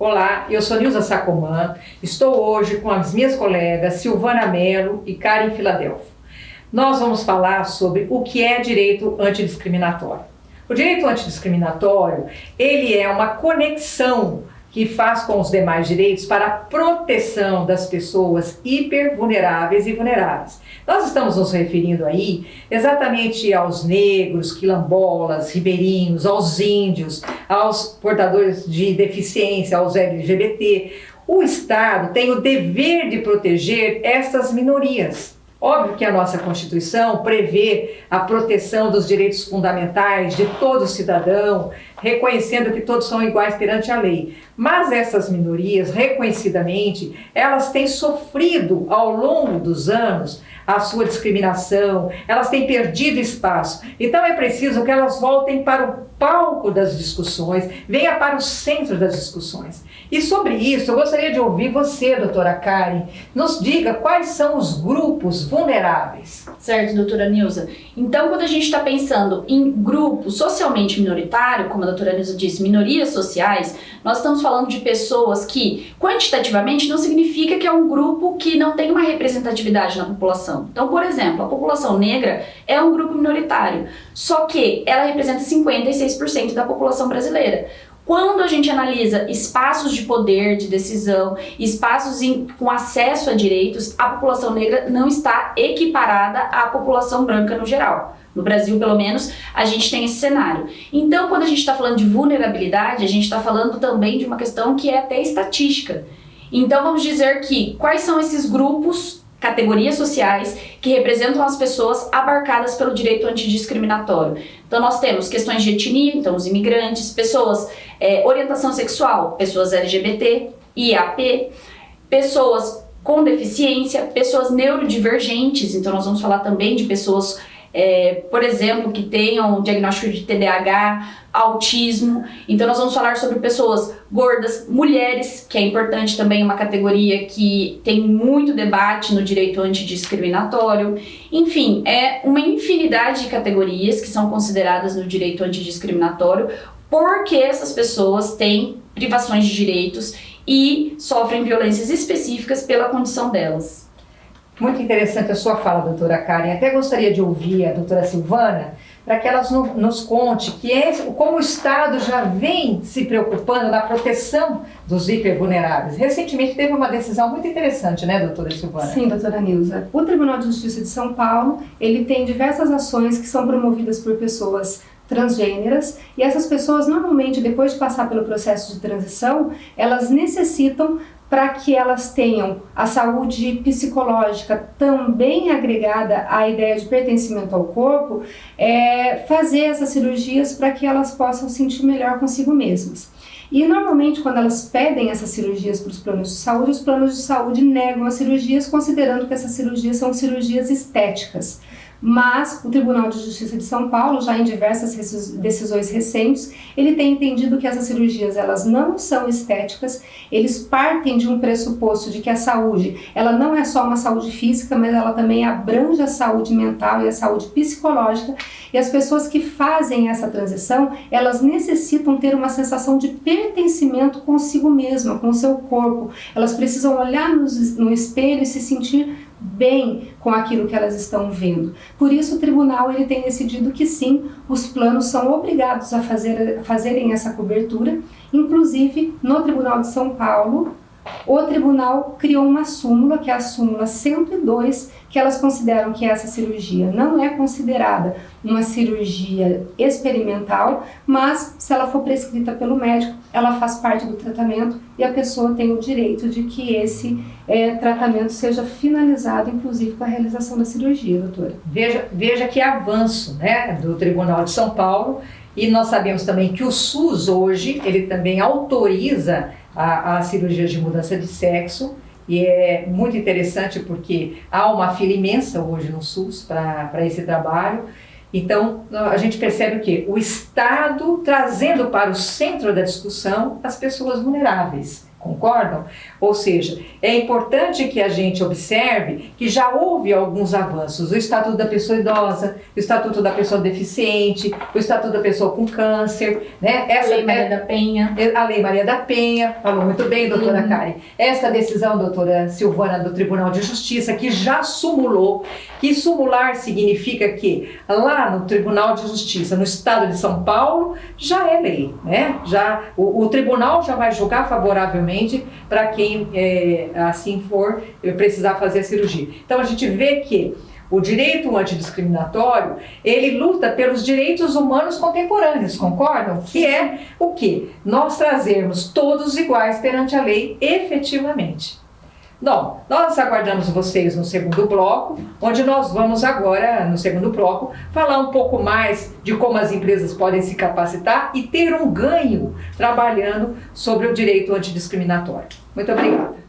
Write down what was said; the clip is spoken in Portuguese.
Olá, eu sou Nilza Sacomã, estou hoje com as minhas colegas Silvana Mello e Karen Filadelfo. Nós vamos falar sobre o que é direito antidiscriminatório. O direito antidiscriminatório, ele é uma conexão que faz com os demais direitos para a proteção das pessoas hipervulneráveis e vulneráveis. Nós estamos nos referindo aí exatamente aos negros, quilombolas, ribeirinhos, aos índios, aos portadores de deficiência, aos LGBT. O Estado tem o dever de proteger essas minorias. Óbvio que a nossa Constituição prevê a proteção dos direitos fundamentais de todo cidadão, reconhecendo que todos são iguais perante a lei. Mas essas minorias, reconhecidamente, elas têm sofrido ao longo dos anos a sua discriminação, elas têm perdido espaço. Então é preciso que elas voltem para o palco das discussões, venha para o centro das discussões. E sobre isso, eu gostaria de ouvir você, doutora Karen, nos diga quais são os grupos vulneráveis. Certo, doutora Nilza. Então, quando a gente está pensando em grupo socialmente minoritário, como a doutora Nilza disse, minorias sociais, nós estamos falando de pessoas que, quantitativamente, não significa que é um grupo que não tem uma representatividade na população. Então, por exemplo, a população negra é um grupo minoritário, só que ela representa 56% da população brasileira. Quando a gente analisa espaços de poder, de decisão, espaços em, com acesso a direitos, a população negra não está equiparada à população branca no geral. No Brasil, pelo menos, a gente tem esse cenário. Então, quando a gente está falando de vulnerabilidade, a gente está falando também de uma questão que é até estatística. Então, vamos dizer que quais são esses grupos, categorias sociais, que representam as pessoas abarcadas pelo direito antidiscriminatório. Então, nós temos questões de etnia, então os imigrantes, pessoas, é, orientação sexual, pessoas LGBT, IAP, pessoas com deficiência, pessoas neurodivergentes, então nós vamos falar também de pessoas é, por exemplo, que tenham diagnóstico de TDAH, autismo. Então nós vamos falar sobre pessoas gordas, mulheres, que é importante também, uma categoria que tem muito debate no direito antidiscriminatório. Enfim, é uma infinidade de categorias que são consideradas no direito antidiscriminatório porque essas pessoas têm privações de direitos e sofrem violências específicas pela condição delas. Muito interessante a sua fala, doutora Karen. Até gostaria de ouvir a doutora Silvana para que ela nos conte que é, como o Estado já vem se preocupando na proteção dos hipervulneráveis. Recentemente teve uma decisão muito interessante, né, doutora Silvana? Sim, doutora Nilza. O Tribunal de Justiça de São Paulo, ele tem diversas ações que são promovidas por pessoas transgêneras e essas pessoas normalmente depois de passar pelo processo de transição elas necessitam para que elas tenham a saúde psicológica também agregada à ideia de pertencimento ao corpo, é, fazer essas cirurgias para que elas possam sentir melhor consigo mesmas. E normalmente quando elas pedem essas cirurgias para os planos de saúde, os planos de saúde negam as cirurgias considerando que essas cirurgias são cirurgias estéticas mas o Tribunal de Justiça de São Paulo, já em diversas decisões recentes, ele tem entendido que essas cirurgias elas não são estéticas, eles partem de um pressuposto de que a saúde, ela não é só uma saúde física, mas ela também abrange a saúde mental e a saúde psicológica, e as pessoas que fazem essa transição, elas necessitam ter uma sensação de pertencimento consigo mesma, com o seu corpo, elas precisam olhar no, espelho e se sentir bem com aquilo que elas estão vendo. Por isso o tribunal ele tem decidido que sim, os planos são obrigados a fazer, fazerem essa cobertura, inclusive no Tribunal de São Paulo, o tribunal criou uma súmula, que é a súmula 102, que elas consideram que essa cirurgia não é considerada uma cirurgia experimental, mas se ela for prescrita pelo médico, ela faz parte do tratamento e a pessoa tem o direito de que esse é, tratamento seja finalizado, inclusive com a realização da cirurgia, doutora. Veja, veja que avanço né, do Tribunal de São Paulo e nós sabemos também que o SUS hoje, ele também autoriza a, a de mudança de sexo e é muito interessante porque há uma fila imensa hoje no SUS para esse trabalho. Então, a gente percebe o que? O Estado trazendo para o centro da discussão as pessoas vulneráveis. Concordam? Ou seja, é importante que a gente observe que já houve alguns avanços. O Estatuto da Pessoa Idosa, o Estatuto da Pessoa Deficiente, o Estatuto da Pessoa com Câncer, né? Essa, a Lei Maria é, da Penha. A Lei Maria da Penha, falou muito bem, doutora uhum. Karen. Esta decisão, doutora Silvana, do Tribunal de Justiça, que já sumulou, que sumular significa que lá no Tribunal de Justiça, no Estado de São Paulo, já é lei, né? Já, o, o tribunal já vai julgar favoravelmente para quem é, assim for precisar fazer a cirurgia. Então a gente vê que o direito antidiscriminatório, ele luta pelos direitos humanos contemporâneos, concordam? Que é o que? Nós trazermos todos iguais perante a lei efetivamente. Bom, nós aguardamos vocês no segundo bloco, onde nós vamos agora, no segundo bloco, falar um pouco mais de como as empresas podem se capacitar e ter um ganho trabalhando sobre o direito antidiscriminatório. Muito obrigada.